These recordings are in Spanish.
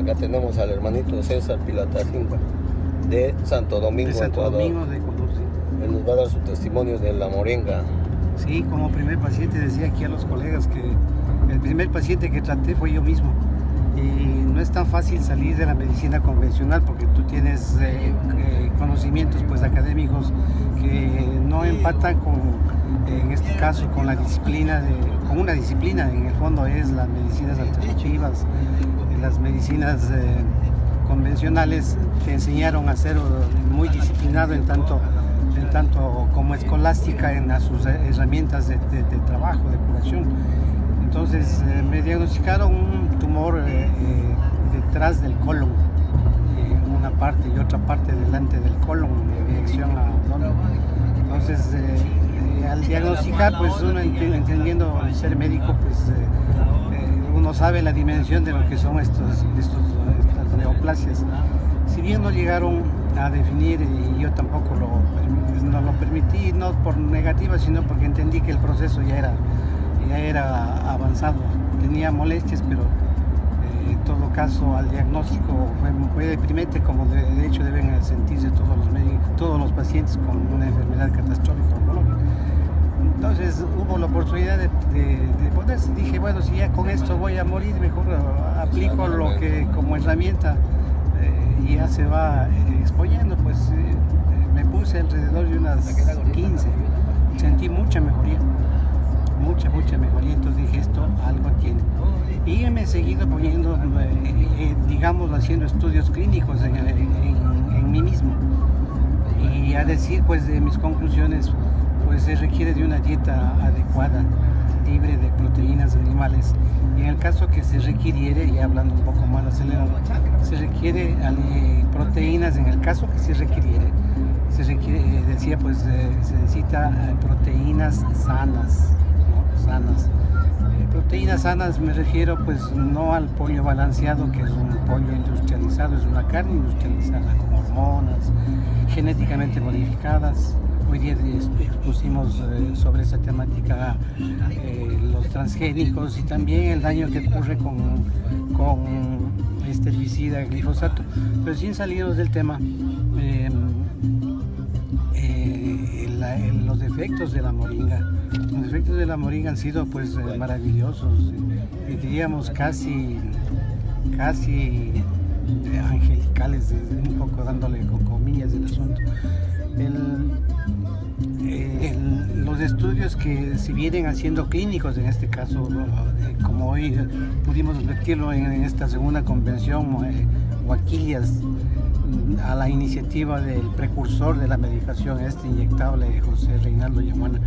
Acá tenemos al hermanito César Pilata Silva de Santo Domingo, de Santo Ecuador. Domingo de Ecuador, sí. Él nos va a dar su testimonio de la moringa. Sí, como primer paciente decía aquí a los colegas que el primer paciente que traté fue yo mismo. Y no es tan fácil salir de la medicina convencional porque tú tienes eh, eh, conocimientos pues académicos que no empatan con, en este caso, con la disciplina, de, con una disciplina, en el fondo es las medicinas alternativas, las medicinas eh, convencionales te enseñaron a ser muy disciplinado en tanto en tanto como escolástica en sus herramientas de, trabajo, de curación. Entonces eh, me diagnosticaron un tumor eh, eh, detrás del colon, eh, una parte y otra parte delante del colon en dirección a abdomen. Entonces eh, al diagnosticar, pues uno ent- entendiendo ser médico, pues eh, eh, uno sabe la dimensión de lo que son estos, estos, estas neoplasias. Si bien no llegaron a definir y yo tampoco lo, no lo permití, no por negativa, sino porque entendí que el proceso ya era, ya era avanzado. Tenía molestias, pero eh, en todo caso al diagnóstico fue, fue deprimente, como de, hecho deben sentirse todos los todos los pacientes con una enfermedad catastrófica oncológica. Entonces hubo la oportunidad de, ponerse. Dije, bueno, si ya con esto voy a morir, mejor aplico lo que como herramienta eh, y ya se va eh, exponiendo. Pues eh, me puse alrededor de unas 15. Sentí mucha mejoría, mucha, mucha mejoría. Entonces dije, esto algo tiene. Y me he seguido poniendo, digamos, haciendo estudios clínicos en mí mismo. Y a decir, pues, de mis conclusiones, pues se requiere de una dieta adecuada, libre de proteínas animales. Y en el caso que se requiriere, y hablando un poco más acelerado, se requiere eh, proteínas, en el caso que se requiriere, se requiere, eh, decía, pues se necesita eh, proteínas sanas, ¿no? Sanas. Proteínas sanas me refiero pues no al pollo balanceado, que es un pollo industrializado, es una carne industrializada con hormonas genéticamente modificadas. Hoy día es- expusimos eh, sobre esa temática eh, los transgénicos y también el daño que ocurre con, con este herbicida glifosato. Pero sin salirnos del tema, eh, eh, el- los defectos de la moringa. Los defectos de la moringa han sido pues eh, maravillosos, eh, diríamos casi, casi eh, angelicales, eh, un poco dándole con comillas del asunto. El- eh, los estudios que se vienen haciendo clínicos en este caso, eh, como hoy pudimos advertirlo en, en esta segunda convención, eh, Guaquillas, mm, a la iniciativa del precursor de la medicación, este inyectable, José Reinaldo Yamuana,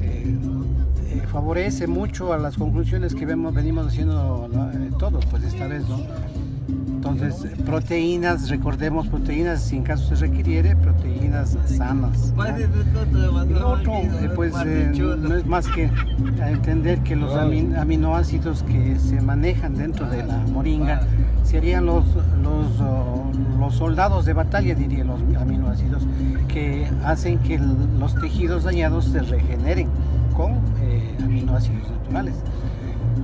eh, favorece mucho a las conclusiones que vemos, venimos haciendo todos, pues esta vez, ¿no? Entonces, proteínas, recordemos proteínas, si en caso se requiriere, proteínas sanas. ¿no? Y lo otro, eh, pues eh, no es más que entender que los amin- aminoácidos que se manejan dentro de la moringa serían los, los, oh, los soldados de batalla, diría los aminoácidos, que hacen que los tejidos dañados se regeneren con eh, aminoácidos naturales.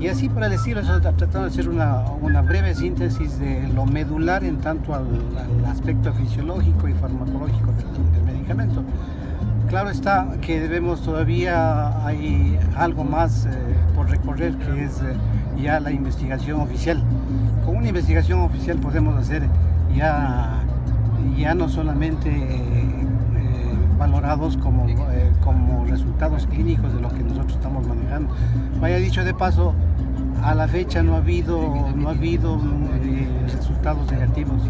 Y así el estilo, eso tratando de hacer una, una breve síntesis de lo medular en tanto al, aspecto fisiológico y farmacológico del, medicamento. Claro está que debemos todavía, hay algo más eh, por recorrer que es eh, ya la investigación oficial. Con una investigación oficial podemos hacer ya, ya no solamente eh, valorados como, eh, como resultados clínicos de lo que nosotros estamos manejando. Vaya dicho de paso, a la fecha no ha habido, no ha habido eh, resultados negativos.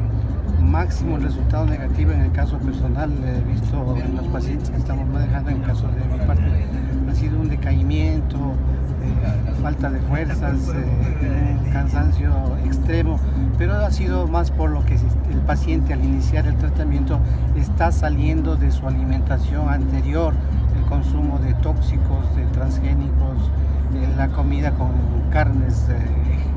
Máximo resultado negativo en el caso personal, he visto en los pacientes que estamos manejando, en el caso de mi parte, ha sido un decaimiento, eh, falta de fuerzas, eh, cansancio extremo, pero ha sido más por lo que el paciente al iniciar el tratamiento está saliendo de su alimentación anterior, el consumo de tóxicos, de transgénicos, eh, la comida con carnes eh,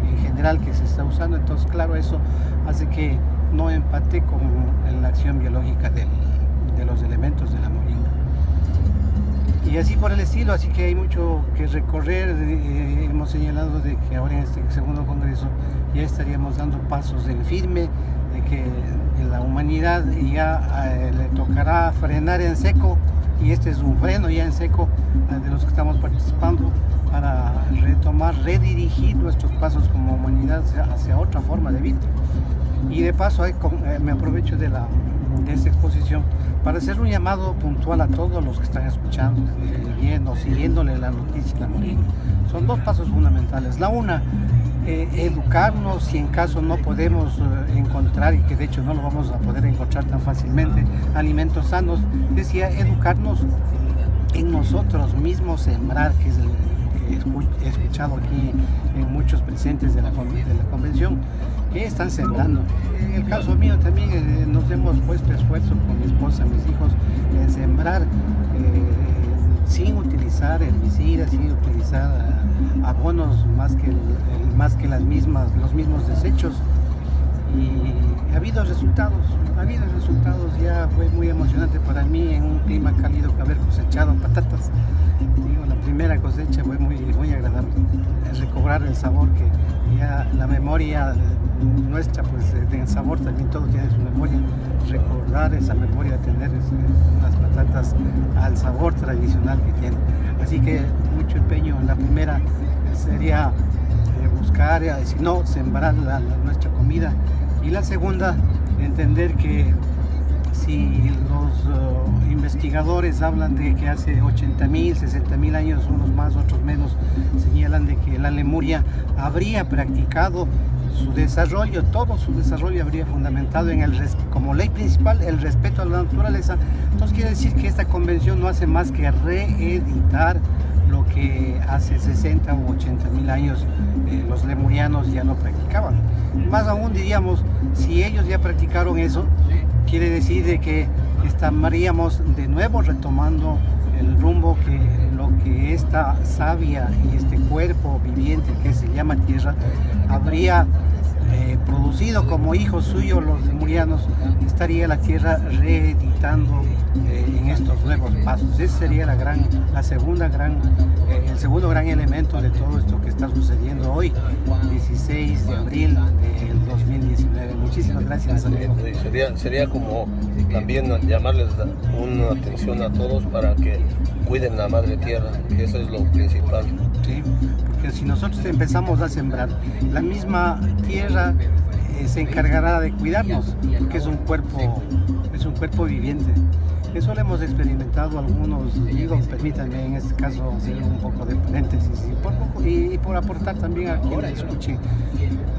en general que se está usando, entonces claro, eso hace que no empate con la acción biológica de los elementos de la moringa. Y así por el estilo, así que hay mucho que recorrer. Eh, hemos señalado de que ahora en este segundo congreso ya estaríamos dando pasos en firme, de que la humanidad ya eh, le tocará frenar en seco y este es un freno ya en seco eh, de los que estamos participando para retomar, redirigir nuestros pasos como humanidad hacia otra forma de vida. Y de paso me aprovecho de, la, de esta exposición para hacer un llamado puntual a todos los que están escuchando, viendo, siguiéndole la noticia la Son dos pasos fundamentales. La una, eh, educarnos si en caso no podemos eh, encontrar, y que de hecho no lo vamos a poder encontrar tan fácilmente, alimentos sanos, decía educarnos en nosotros mismos, sembrar, que es el que he escuchado aquí en muchos presentes de la, de la convención, que están sembrando. En el caso mío también eh, nos hemos puesto esfuerzo con mi esposa, mis hijos, en sembrar eh, sin utilizar herbicidas, sin utilizar eh, abonos más que, más que las mismas, los mismos desechos. Y ha habido resultados, ha habido resultados, ya fue muy emocionante para mí en un clima cálido haber cosechado patatas. la primera cosecha fue muy, muy agradable, recobrar el sabor que ya la memoria nuestra, pues en sabor también todo tiene su memoria, recordar esa memoria, de tener las patatas al sabor tradicional que tienen. Así que mucho empeño la primera sería eh, buscar, eh, si no, sembrar nuestra comida. Y la segunda, entender que si los uh, investigadores hablan de que hace 80 mil, 60 mil años, unos más, otros menos, señalan de que la Lemuria habría practicado su desarrollo, todo su desarrollo habría fundamentado en el como ley principal el respeto a la naturaleza. Entonces quiere decir que esta convención no hace más que reeditar lo que hace 60 o 80 mil años eh, los lemurianos ya no practicaban. Más aún diríamos, si ellos ya practicaron eso, quiere decir de que estaríamos de nuevo retomando el rumbo que que esta savia y este cuerpo viviente que se llama tierra habría eh, producido como hijos suyos los lemurianos, estaría la tierra reeditando eh, en estos nuevos pasos. Ese sería la, gran, la segunda gran, eh, el segundo gran elemento de todo esto que está sucediendo hoy, 16 de abril del 2019. Muchísimas gracias. Sería, sería como también llamarles una atención a todos para que cuiden la madre tierra, eso es lo principal. Sí, porque si nosotros empezamos a sembrar, la misma tierra eh, se encargará de cuidarnos, porque es un cuerpo, es un cuerpo viviente. Eso lo hemos experimentado algunos, digo, permítanme en este caso hacer un poco de paréntesis y por, aportar también a quien escuche.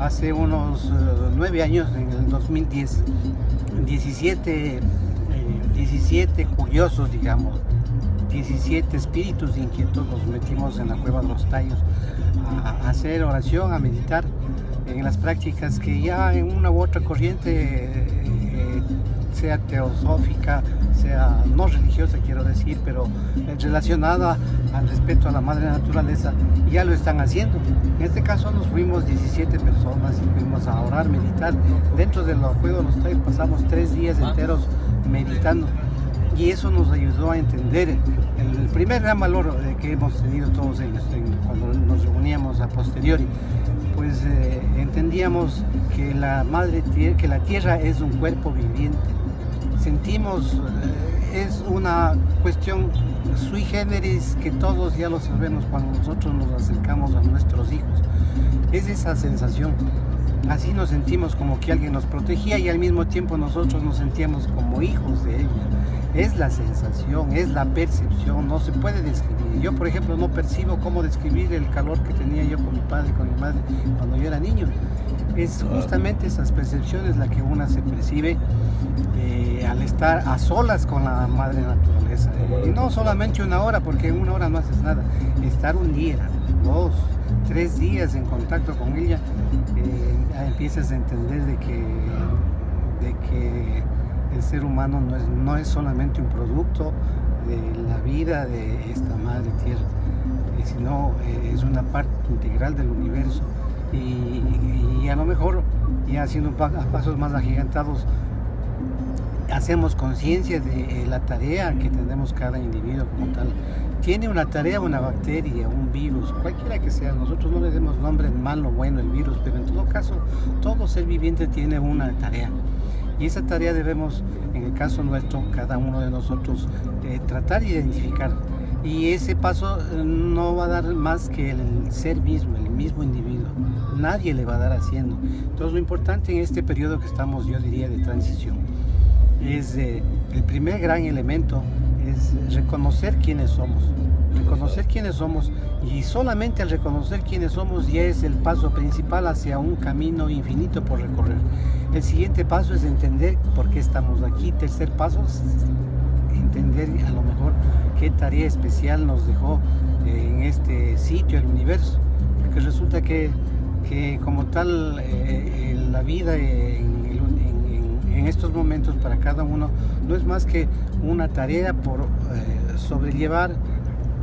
Hace unos eh, nueve años, en el 2010, 17, 17 eh, curiosos, digamos, 17 espíritus inquietos nos metimos en la cueva de los tallos a, hacer oración, a meditar en las prácticas que ya en una u otra corriente, eh, sea teosófica, sea no religiosa quiero decir, pero relacionada al respeto a la madre naturaleza, ya lo están haciendo. En este caso nos fuimos 17 personas y fuimos a orar, meditar. Dentro de los juegos de los tallos pasamos tres días enteros meditando y eso nos ayudó a entender el primer gran valor que hemos tenido todos ellos cuando nos reuníamos a posteriori. Pues eh, entendíamos que la madre que la tierra es un cuerpo viviente. Sentimos eh, es una cuestión sui generis que todos ya lo sabemos cuando nosotros nos acercamos a nuestros hijos. Es esa sensación. Así nos sentimos como que alguien nos protegía y al mismo tiempo nosotros nos sentíamos como hijos de ella es la sensación, es la percepción, no se puede describir. Yo, por ejemplo, no percibo cómo describir el calor que tenía yo con mi padre y con mi madre cuando yo era niño. Es justamente esas percepciones la que una se percibe eh, al estar a solas con la madre naturaleza. Y no solamente una hora, porque en una hora no haces nada. Estar un día, dos, tres días en contacto con ella, eh, empiezas a entender de que, de que el ser humano no es, no es solamente un producto de la vida de esta madre tierra, eh, sino eh, es una parte integral del universo y, a lo mejor ya haciendo pasos más agigantados hacemos conciencia de la tarea que tenemos cada individuo como tal. Tiene una tarea una bacteria, un virus, cualquiera que sea. Nosotros no le demos nombre malo bueno el virus, pero en todo caso, todo ser viviente tiene una tarea. Y esa tarea debemos, en el caso nuestro, cada uno de nosotros, eh, tratar de identificar. Y ese paso eh, no va a dar más que el ser mismo, el mismo individuo. Nadie le va a dar haciendo. Entonces lo importante en este periodo que estamos, yo diría, de transición, es eh, el primer gran elemento es reconocer quiénes somos. Reconocer quiénes somos y solamente al reconocer quiénes somos ya es el paso principal hacia un camino infinito por recorrer. El siguiente paso es entender por qué estamos aquí. Tercer paso es entender a lo mejor qué tarea especial nos dejó eh, en este sitio, el universo. Porque resulta que, que como tal eh, la vida en, en, estos momentos para cada uno no es más que una tarea por eh, sobrellevar.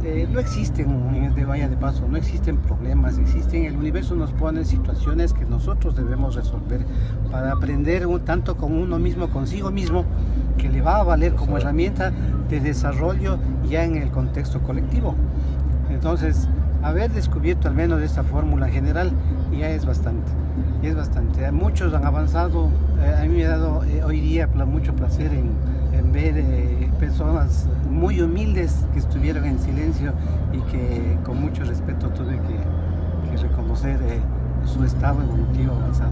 Eh, no existen en este vaya de paso, no existen problemas, existen, el universo nos pone situaciones que nosotros debemos resolver para aprender un, tanto con uno mismo, consigo mismo, que le va a valer como herramienta de desarrollo ya en el contexto colectivo. Entonces, haber descubierto al menos esta fórmula general ya es bastante, es bastante. Muchos han avanzado, eh, a mí me ha dado eh, hoy día mucho placer en, en ver personas muy humildes que estuvieron en silencio y que con mucho respeto tuve que, reconocer eh, su estado evolutivo avanzado.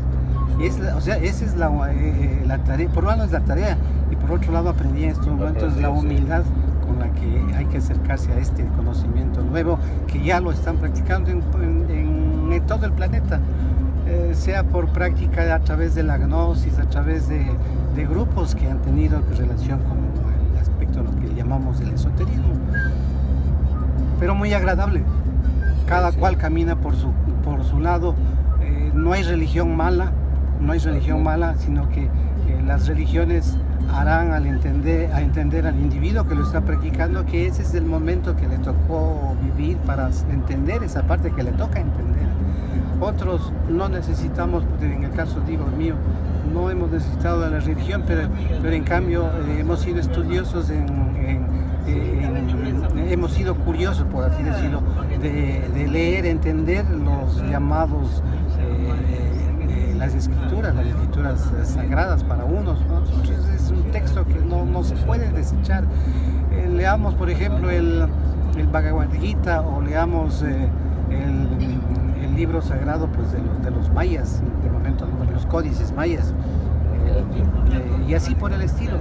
Y es o sea, esa es la, eh, eh, la, tarea, por un lado es la tarea y por otro lado aprendí en estos momentos la humildad con la que hay que acercarse a este conocimiento nuevo que ya lo están practicando en, todo el planeta. Sea por práctica a través de la gnosis, a través de, de grupos que han tenido relación con lo que llamamos el esoterismo. Pero muy agradable. Cada cual camina por su, por su lado. Eh, no hay religión mala, no hay religión mala, sino que eh, las religiones harán al entender, a entender al individuo que lo está practicando que ese es el momento que le tocó vivir para entender esa parte que le toca entender. Otros no necesitamos, en el caso digo mío, no hemos necesitado de la religión, pero, pero en cambio eh, hemos sido estudiosos en, hemos sido curiosos, por así decirlo, de, leer, entender los llamados, eh, las escrituras, las escrituras sagradas para unos. es un texto que no, no se puede desechar. Eh, leamos, por ejemplo, el, el Bhagavad Gita o leamos el, el, libro sagrado pues, de, los, de los mayas, de momento los códices mayas. Eh, y así por el estilo.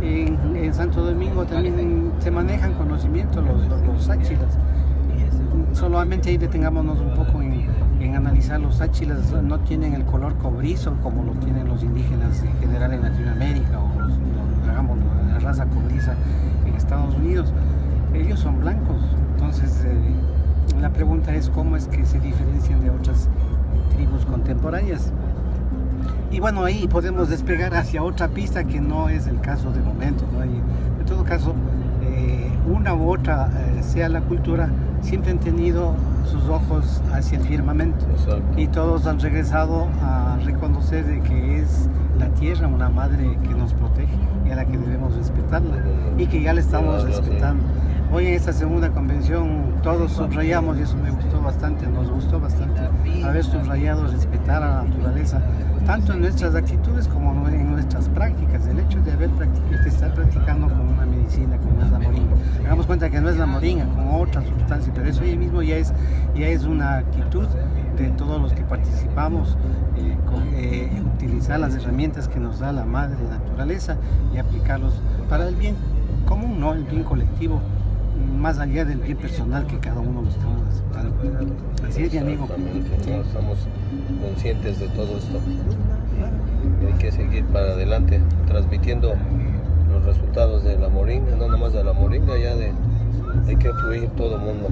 En, Santo Domingo también se manejan conocimientos los, los, sáchilas. Solamente ahí detengámonos un poco en, analizar los sáchilas, no tienen el color cobrizo como lo tienen los indígenas en general en Latinoamérica o los, la raza cobriza en Estados Unidos. Ellos son blancos, entonces eh, la pregunta es cómo es que se diferencian de otras tribus contemporáneas. Y bueno, ahí podemos despegar hacia otra pista que no es el caso de momento. en todo caso, eh, una u otra, eh, sea la cultura, siempre han tenido sus ojos hacia el firmamento. Y todos han regresado a reconocer de que es la tierra una madre que nos protege y a la que debemos respetarla. Y que ya la estamos respetando. Hoy en esta segunda convención todos subrayamos, y eso me gustó bastante, nos gustó bastante, haber subrayado respetar a la naturaleza, tanto en nuestras actitudes como en nuestras prácticas. El hecho de haber de estar practicando con una medicina como es la moringa. Hagamos cuenta que no es la moringa, como otra sustancia, pero eso ahí mismo ya es, ya es una actitud de todos los que participamos, eh, eh, utilizar las herramientas que nos da la madre naturaleza y aplicarlos para el bien común, no el bien colectivo más allá del bien personal que cada uno estamos aceptando. Así es, mi amigo. Estamos conscientes de todo esto. Y hay que seguir para adelante, transmitiendo los resultados de la moringa, no nomás de la moringa, ya de hay que fluir todo el mundo.